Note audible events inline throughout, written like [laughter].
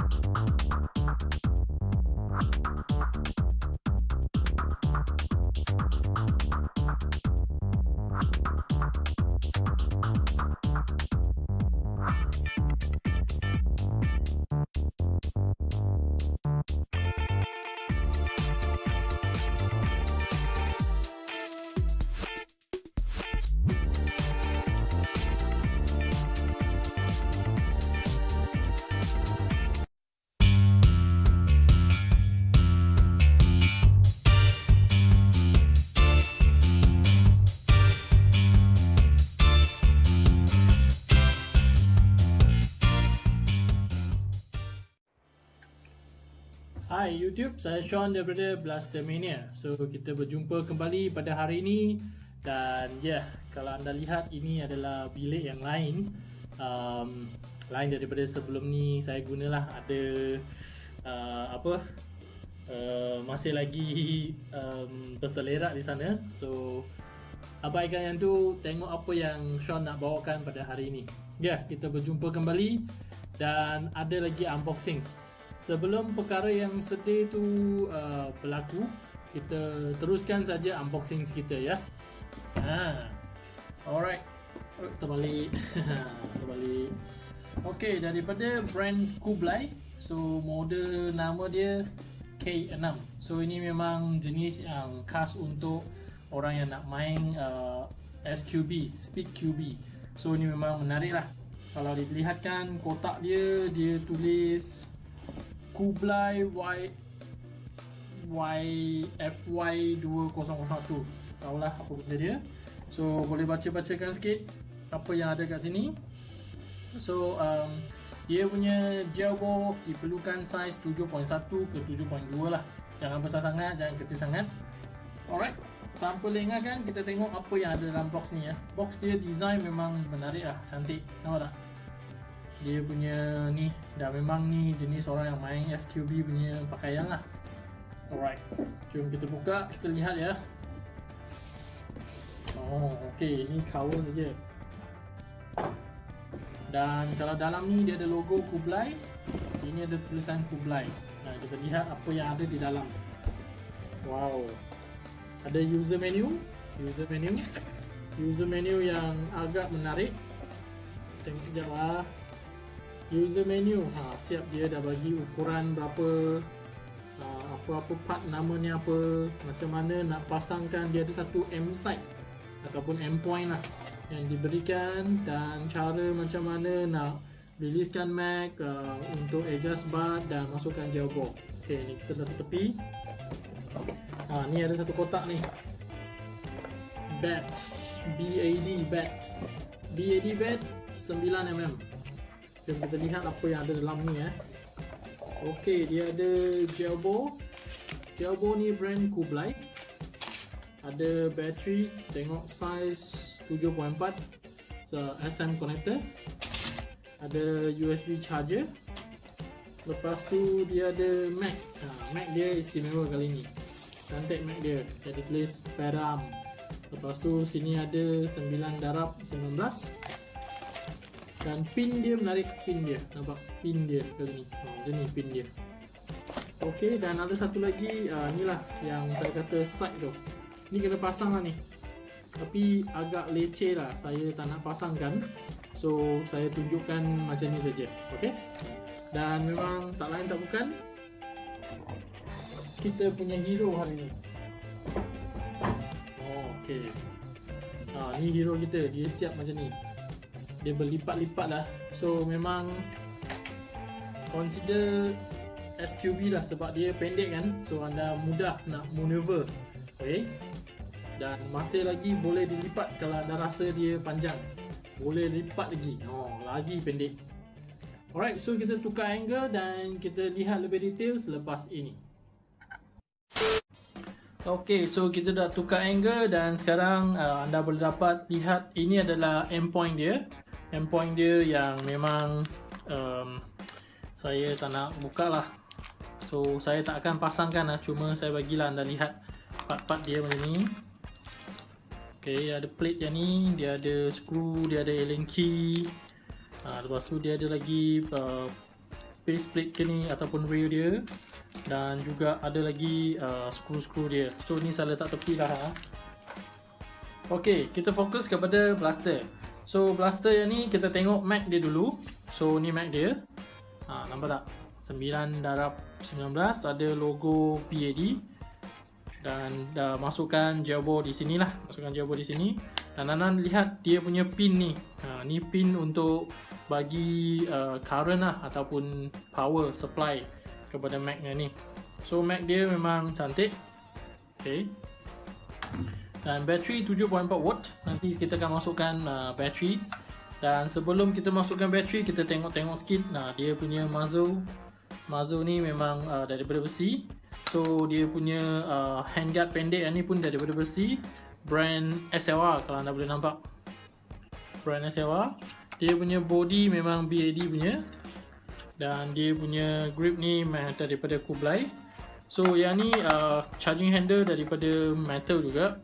you Hai YouTube, saya Sean daripada Blastermania. So kita berjumpa kembali pada hari ini dan ya, yeah, kalau anda lihat ini adalah bilik yang lain. Um, lain daripada sebelum ni saya gunalah ada uh, apa uh, masih lagi um, berselerak di sana. So abaikan yang tu tengok apa yang Sean nak bawakan pada hari ini. Ya, yeah, kita berjumpa kembali dan ada lagi unboxing sebelum perkara yang sedih tu uh, berlaku kita teruskan saja unboxing kita ya. Ha. Alright. Terbalik. [laughs] Terbalik. Okey daripada brand Kublai. So model nama dia K6 so ini memang jenis yang khas untuk orang yang nak main uh, SQB Speed QB so ini memang menarik lah. Kalau dilihatkan kotak dia dia tulis Kublai Y YFY 2001 Tahulah apa benda dia. So boleh baca-bacakan sikit Apa yang ada kat sini. So um, Dia punya ball Diperlukan saiz 7.1 ke 7.2 lah. Jangan besar sangat, jangan kecil sangat. Alright Tanpa lengahkan kita tengok apa yang ada dalam box ni ya. Box dia design memang menarik lah, cantik. Nampak tak? Dia punya ni dah memang ni jenis orang yang main SQB punya pakaian lah. Alright jom kita buka kita lihat ya. Oh ok ni cover saja. Dan kalau dalam ni dia ada logo Kublai ini ada tulisan Kublai. Nah kita lihat apa yang ada di dalam. Wow. Ada user menu user menu. User menu yang agak menarik. Tengok sekejap lah user menu. Ha, siap dia dah bagi ukuran berapa uh, apa-apa part namanya apa macam mana nak pasangkan dia ada satu M site ataupun M point lah yang diberikan dan cara macam mana nak riliskan Mac uh, untuk adjust bar dan masukkan jailbreak ok ni kita letak tepi ha, ni ada satu kotak ni. Batch BAD batch. BAD batch 9mm Jom kita lihat apa yang ada dalam ni eh. Okey, dia ada gelbo. Gelbo ni brand Kublai. Ada bateri, tengok size 7.4 so, SM connector. Ada USB charger. Lepas tu dia ada Mac. Ha, Mac dia istimewa kali ni. Cantik Mac dia. Jadi tulis Peram. Lepas tu sini ada 9 darab 19 dan pin dia menarik pin dia. Nampak? Pin dia kali ni? Oh, dia ni pin dia. Ok dan ada satu lagi uh, inilah yang saya kata side tu. Ni kena pasang lah ni. Tapi agak leceh lah. Saya tak nak pasangkan. So saya tunjukkan macam ni saja. Ok? Dan memang tak lain tak bukan kita punya hero hari ni. Oh, ok. Ha, ni hero kita. Dia siap macam ni dia berlipat-lipat lah. So memang consider SQB lah sebab dia pendek kan. So anda mudah nak maneuver okay? Dan masih lagi boleh dilipat kalau anda rasa dia panjang. Boleh lipat lagi. Oh lagi pendek. Alright so kita tukar angle dan kita lihat lebih detail selepas ini. Ok, so kita dah tukar angle dan sekarang uh, anda boleh dapat lihat ini adalah endpoint dia endpoint dia yang memang um, saya tak nak buka lah so saya tak akan pasangkan lah. Cuma saya bagilah anda lihat part-part dia macam ni. Ok ada plate yang ni dia ada screw dia ada allen key. Ha, lepas tu dia ada lagi uh, base plate ke ni ataupun rail dia. Dan juga ada lagi uh, skru-skru dia. So ni saya letak tepi lah ha. ok kita fokus kepada blaster so blaster yang ni kita tengok mag dia dulu. So ni mag dia. Ha, nampak tak? 9 darab 19 ada logo PAD dan dah masukkan jawbo di sini lah. Masukkan jawbo di sini. Dan Nanan lihat dia punya pin ni. Ha, ni pin untuk bagi uh, current lah ataupun power supply kepada Mac ni. So Mac dia memang cantik. Ok dan bateri 7.4 watt. Nanti kita akan masukkan uh, bateri. Dan sebelum kita masukkan bateri kita tengok-tengok sikit nah dia punya muzzle. Muzzle ni memang uh, daripada besi. So dia punya uh, handguard pendek ni pun daripada besi. Brand SLR kalau anda boleh nampak. Brand SLR Dia punya body memang BAD punya. Dan dia punya grip ni daripada Kublai. So yang ni uh, charging handle daripada metal juga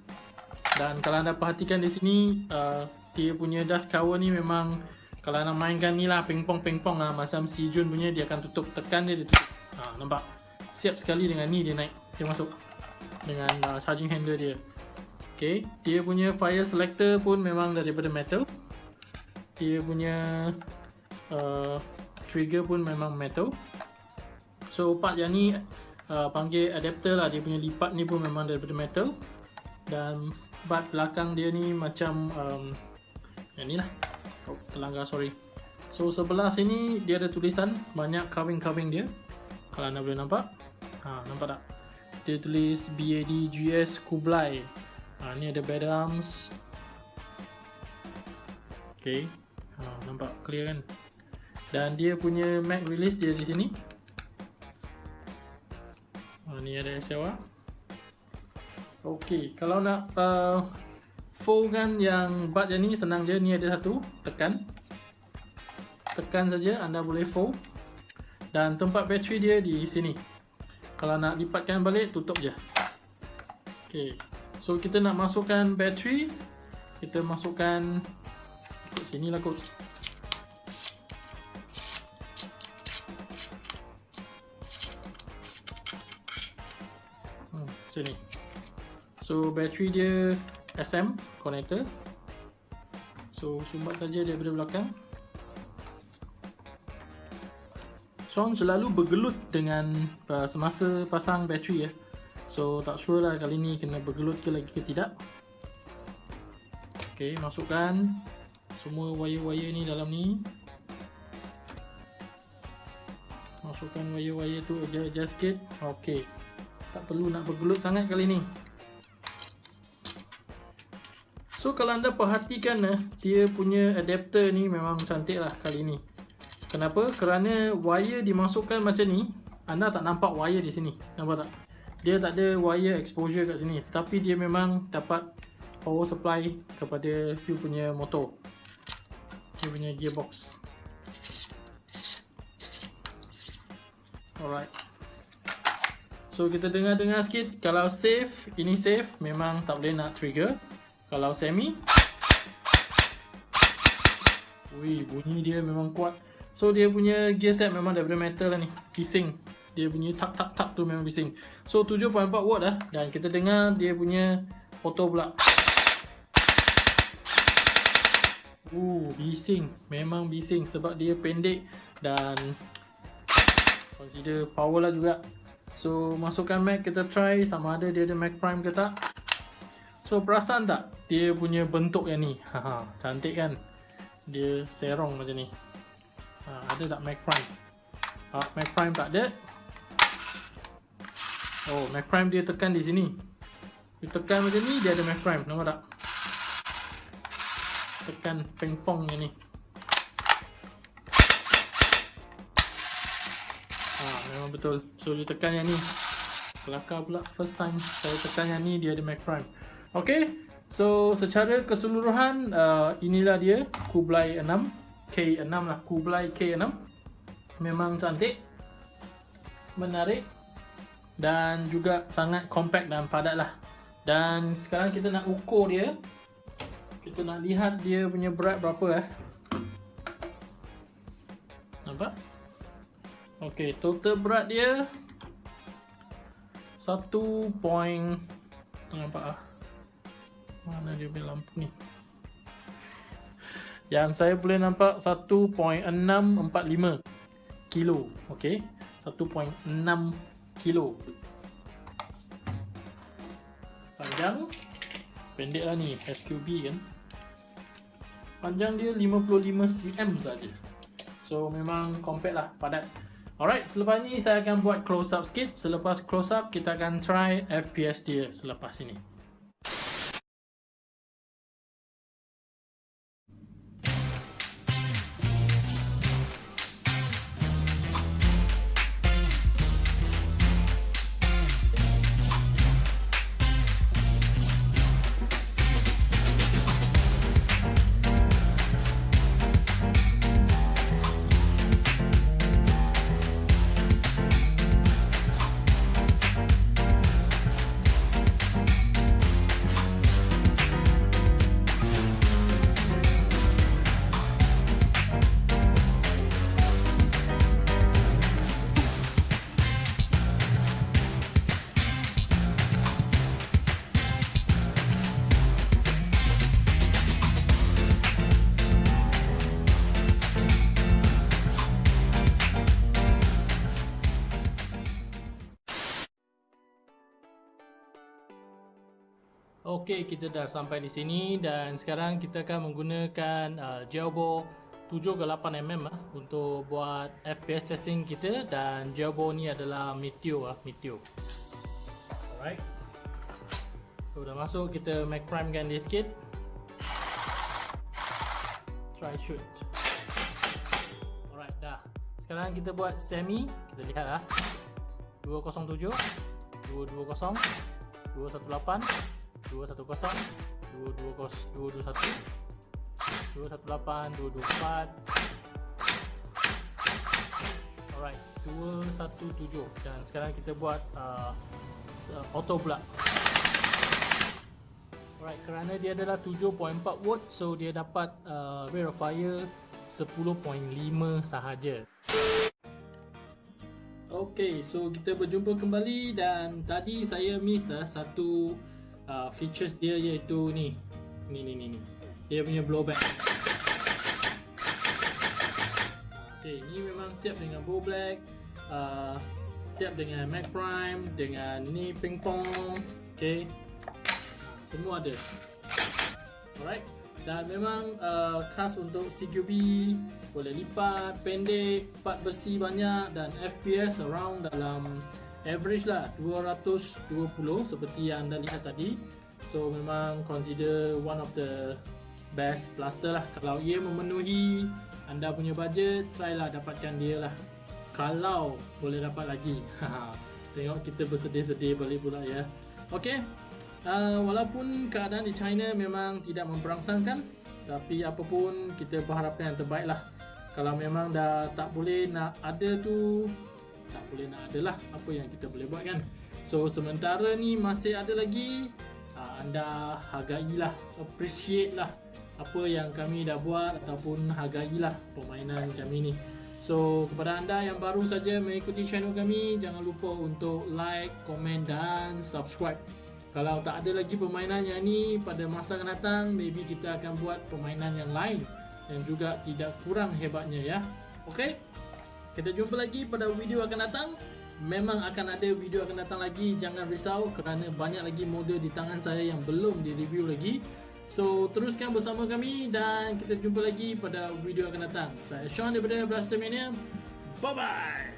Dan kalau anda perhatikan di sini uh, Dia punya dust cover ni memang Kalau anda mainkan ni lah pingpong-pingpong lah. Macam si Jun punya dia akan tutup Tekan dia dia tutup. Ha, Nampak? siap sekali dengan ni dia naik dia masuk dengan uh, charging handle dia. Ok dia punya fire selector pun memang daripada metal. Dia punya uh, trigger pun memang metal. So part yang ni uh, panggil adapter lah. Dia punya lipat ni pun memang daripada metal dan part belakang dia ni macam um, yang ni lah. Oh, terlanggar sorry. So sebelah sini dia ada tulisan banyak carving-carving dia. Kalau anda boleh nampak. Ha, nampak tak? Dia tulis BADGS Kublai. Ha, ni ada bed arms. Ok ha, nampak clear kan? Dan dia punya mag release dia di sini. Ha, ni ada SLR ok kalau nak uh, fold kan yang bat yang ni senang je. Ni ada satu tekan. Tekan saja anda boleh fold. Dan tempat bateri dia di sini. Kalau nak lipatkan balik tutup je. Ok so kita nak masukkan bateri. Kita masukkan ikut sini lah kot so bateri dia SM connector so sumbat saja daripada belakang Sean selalu bergelut dengan uh, semasa pasang bateri ya. So tak sure lah kali ni kena bergelut ke lagi ke tidak. Okey, masukkan semua wire-wire ni dalam ni. Masukkan wire-wire tu adjust sikit. Okey. Tak perlu nak bergelut sangat kali ni. So kalau anda perhatikan eh, dia punya adapter ni memang cantik lah kali ni. Kenapa? Kerana wire dimasukkan macam ni Anda tak nampak wire di sini. Nampak tak? Dia tak ada wire exposure kat sini. Tapi dia memang dapat power supply kepada fuel punya motor. Dia punya gearbox. Alright. So kita dengar-dengar sikit. Kalau safe, ini safe Memang tak boleh nak trigger Kalau semi? Wih, bunyi dia memang kuat. So dia punya gear set memang daripada metal lah ni Bising. Dia punya tap tap tap tu memang bising. So 7.4 watt lah Dan kita dengar dia punya auto pula. Uh, bising. Memang bising sebab dia pendek Dan Consider power lah juga. So masukkan Mac kita try. Sama ada dia ada Mac Prime ke tak So perasan tak? Dia punya bentuk yang ni. [laughs] Haha, Cantik kan? Dia serong macam ni. Ha, ada tak Mac Prime ha, Mac Prime tak ada? Oh Mac Prime dia tekan di sini. Dia tekan macam ni dia ada Mac Prime nampak tak? Tekan pingpong yang ni. Ha, memang betul. So dia tekan yang ni. Kelakar pula first time saya tekan yang ni dia ada Mac Prime ok So secara keseluruhan uh, inilah dia Kublai 6 K6 lah Kublai K6 memang cantik menarik dan juga sangat compact dan padat lah. Dan sekarang kita nak ukur dia. Kita nak lihat dia punya berat berapa eh. Nampak? Okay, total berat dia 1 point nampak ah. Mana dia punya lampu ni? Yang saya boleh nampak 1.645 kilo. Okay, 1.6 kilo. Panjang pendek lah ni SQB kan. Panjang dia 55 cm saja. So memang compact lah, padat. Alright, selepas ni saya akan buat close up sikit. Selepas close up, kita akan try FPS dia selepas ini. Okey, kita dah sampai di sini dan sekarang kita akan menggunakan uh, Gelbo 7 ke 8 mm uh, untuk buat FPS testing kita dan Gelbo ni adalah Meteor uh, Meteor. Alright. So dah masuk kita Mac Prime kan dia sikit. Try shoot. Alright, dah. Sekarang kita buat semi. Kita lihat ah. 207 220 218 210 220 221 218 224 alright 217 dan sekarang kita buat uh, auto pula alright kerana dia adalah 7.4 watt so dia dapat uh, rate of fire 10.5 sahaja. Okay, so kita berjumpa kembali dan tadi saya miss lah satu uh, features dia iaitu ni. Ni ni ni ni. Dia punya blowback Okay, ni memang siap dengan bow black uh, siap dengan mac prime dengan ni ping pong. Okay, semua ada. Alright. Dan memang uh, khas untuk CQB boleh lipat, pendek, part besi banyak dan FPS around dalam average lah 220 seperti yang anda lihat tadi. So memang consider one of the best blaster lah. Kalau ia memenuhi anda punya budget try lah dapatkan dia lah. Kalau boleh dapat lagi. [laughs] Tengok kita bersedih-sedih balik pula ya. Ok uh, walaupun keadaan di China memang tidak memperangsangkan tapi apapun kita berharapkan yang terbaik lah. Kalau memang dah tak boleh nak ada tu tak boleh nak ada lah apa yang kita boleh buat kan. So sementara ni masih ada lagi uh, anda hargailah appreciate lah apa yang kami dah buat ataupun hargailah permainan kami ni. So kepada anda yang baru saja mengikuti channel kami jangan lupa untuk like, komen dan subscribe. Kalau tak ada lagi permainan yang ni pada masa akan datang maybe kita akan buat permainan yang lain yang juga tidak kurang hebatnya ya. Okay kita jumpa lagi pada video akan datang. Memang akan ada video akan datang lagi. Jangan risau kerana banyak lagi model di tangan saya yang belum di review lagi. So teruskan bersama kami dan kita jumpa lagi pada video akan datang. Saya Sean daripada Blaster Mania. Bye bye.